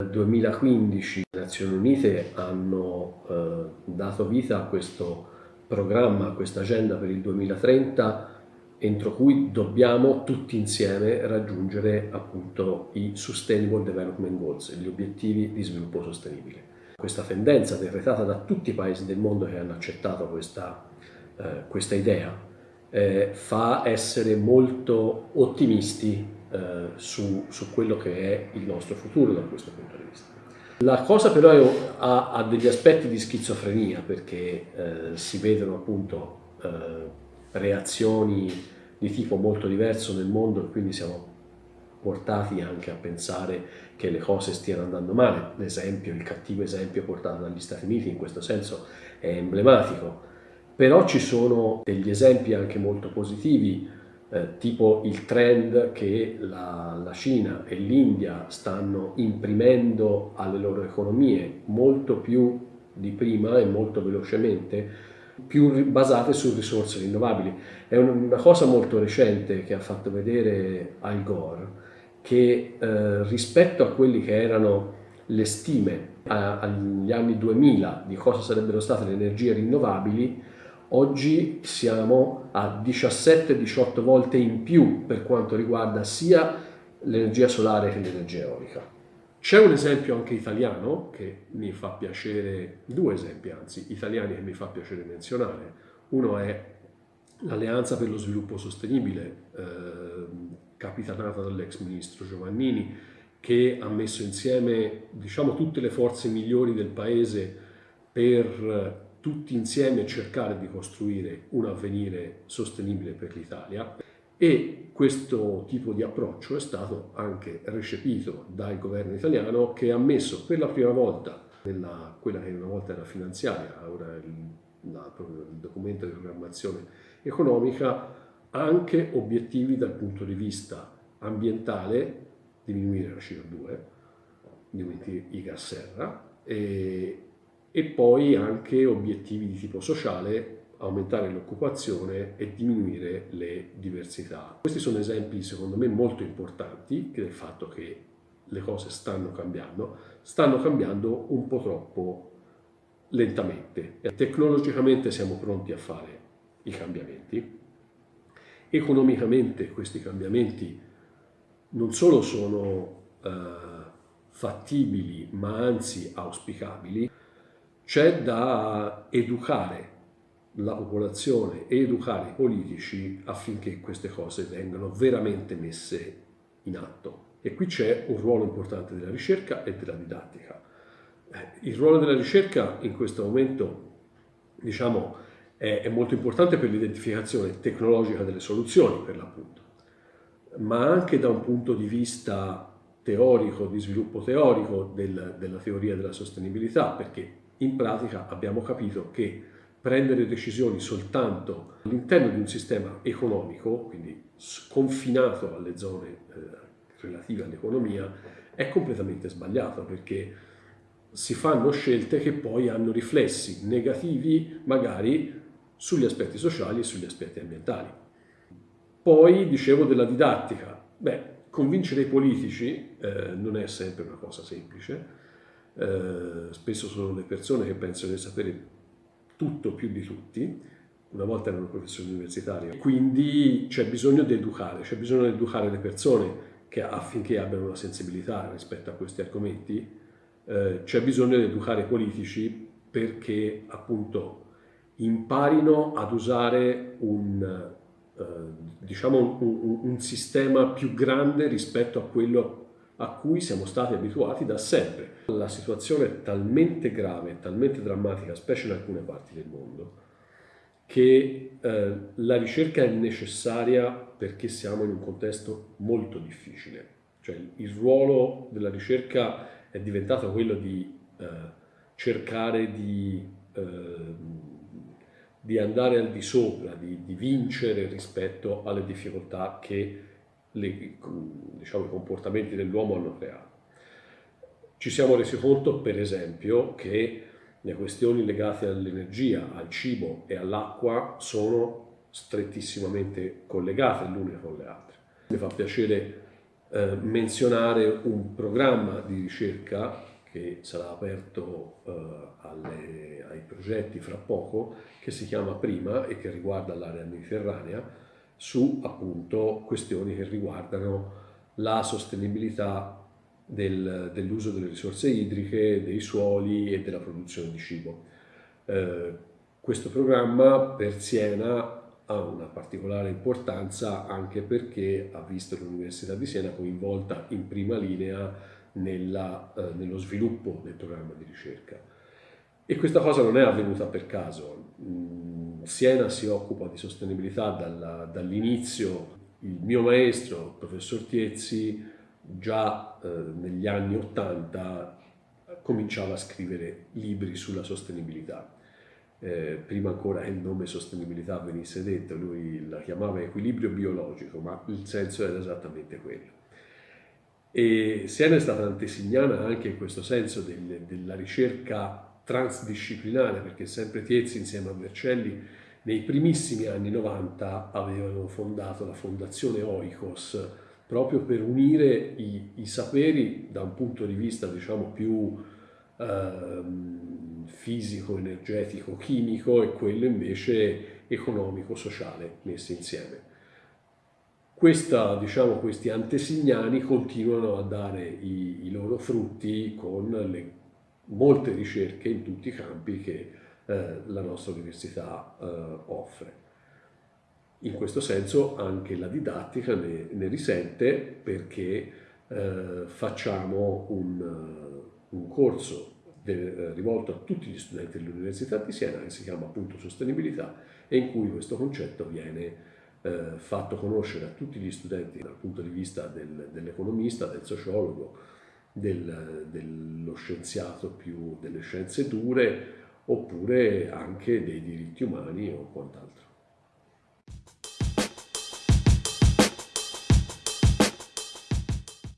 Nel 2015 le Nazioni Unite hanno eh, dato vita a questo programma, a questa agenda per il 2030 entro cui dobbiamo tutti insieme raggiungere appunto i Sustainable Development Goals, gli obiettivi di sviluppo sostenibile. Questa tendenza decretata da tutti i paesi del mondo che hanno accettato questa, eh, questa idea eh, fa essere molto ottimisti eh, su, su, quello che è il nostro futuro da questo punto di vista. La cosa però è, ha, ha, degli aspetti di schizofrenia perché eh, si vedono appunto eh, reazioni di tipo molto diverso nel mondo e quindi siamo portati anche a pensare che le cose stiano andando male. L'esempio, il cattivo esempio portato dagli Stati Uniti in questo senso è emblematico. Però ci sono degli esempi anche molto positivi, eh, tipo il trend che la, la Cina e l'India stanno imprimendo alle loro economie molto più di prima e molto velocemente, più basate su risorse rinnovabili. È una cosa molto recente che ha fatto vedere Al Gore, che eh, rispetto a quelli che erano le stime agli anni 2000 di cosa sarebbero state le energie rinnovabili, oggi siamo a 17-18 volte in più per quanto riguarda sia l'energia solare che l'energia eolica. C'è un esempio anche italiano che mi fa piacere, due esempi anzi, italiani che mi fa piacere menzionare. Uno è l'Alleanza per lo Sviluppo Sostenibile, eh, capitanata dall'ex ministro Giovannini, che ha messo insieme diciamo, tutte le forze migliori del Paese per tutti insieme cercare di costruire un avvenire sostenibile per l'Italia. E questo tipo di approccio è stato anche recepito dal governo italiano che ha messo per la prima volta nella, quella che una volta era finanziaria, ora il, la, il documento di programmazione economica, anche obiettivi dal punto di vista ambientale, diminuire la CO2, diminuire i gas serra e, e poi anche obiettivi di tipo sociale aumentare l'occupazione e diminuire le diversità. Questi sono esempi secondo me molto importanti del fatto che le cose stanno cambiando, stanno cambiando un po' troppo lentamente. Tecnologicamente siamo pronti a fare i cambiamenti, economicamente questi cambiamenti non solo sono eh, fattibili ma anzi auspicabili, c'è da educare la popolazione e educare i politici affinché queste cose vengano veramente messe in atto. E qui c'è un ruolo importante della ricerca e della didattica. Eh, il ruolo della ricerca in questo momento diciamo, è, è molto importante per l'identificazione tecnologica delle soluzioni, per l'appunto, ma anche da un punto di vista teorico, di sviluppo teorico del, della teoria della sostenibilità, perché in pratica abbiamo capito che prendere decisioni soltanto all'interno di un sistema economico, quindi confinato alle zone eh, relative all'economia, è completamente sbagliato perché si fanno scelte che poi hanno riflessi negativi magari sugli aspetti sociali e sugli aspetti ambientali. Poi dicevo della didattica. Beh, convincere i politici eh, non è sempre una cosa semplice, eh, spesso sono le persone che pensano di sapere tutto più di tutti, una volta erano professori universitari, quindi c'è bisogno di educare, c'è bisogno di educare le persone che, affinché abbiano una sensibilità rispetto a questi argomenti, eh, c'è bisogno di educare i politici perché appunto imparino ad usare un, eh, diciamo un, un, sistema più grande rispetto a quello a cui siamo stati abituati da sempre. La situazione è talmente grave, talmente drammatica, specie in alcune parti del mondo, che eh, la ricerca è necessaria perché siamo in un contesto molto difficile. Cioè il ruolo della ricerca è diventato quello di eh, cercare di, eh, di, andare al di sopra, di, di vincere rispetto alle difficoltà che le, diciamo, i comportamenti dell'uomo hanno creato. Ci siamo resi conto, per esempio, che le questioni legate all'energia, al cibo e all'acqua sono strettissimamente collegate l'une con le altre. Mi fa piacere eh, menzionare un programma di ricerca che sarà aperto eh, alle, ai progetti fra poco, che si chiama Prima e che riguarda l'area mediterranea, su appunto questioni che riguardano la sostenibilità del, dell'uso delle risorse idriche, dei suoli e della produzione di cibo. Eh, questo programma per Siena ha una particolare importanza anche perché ha visto l'Università di Siena coinvolta in prima linea nella, eh, nello sviluppo del programma di ricerca. E questa cosa non è avvenuta per caso. Mm, Siena si occupa di sostenibilità dall'inizio. Il mio maestro, il professor Tiezzi, già eh, negli anni Ottanta cominciava a scrivere libri sulla sostenibilità eh, prima ancora che il nome sostenibilità venisse detto, lui la chiamava equilibrio biologico, ma il senso era esattamente quello. E Siena è stata antesignana anche in questo senso del, della ricerca transdisciplinare, perché sempre Tiezzi insieme a Vercelli nei primissimi anni 90 avevano fondato la fondazione Oikos proprio per unire i, i saperi da un punto di vista diciamo più ehm, fisico, energetico, chimico e quello invece economico, sociale messi insieme. Questa, diciamo, questi antesignani continuano a dare i, i loro frutti con le molte ricerche in tutti i campi che eh, la nostra università eh, offre. In questo senso anche la didattica ne, ne risente perché eh, facciamo un, un corso eh, rivolto a tutti gli studenti dell'Università di Siena che si chiama appunto Sostenibilità e in cui questo concetto viene eh, fatto conoscere a tutti gli studenti dal punto di vista del, dell'economista, del sociologo, del, dello scienziato più delle scienze dure oppure anche dei diritti umani o quant'altro.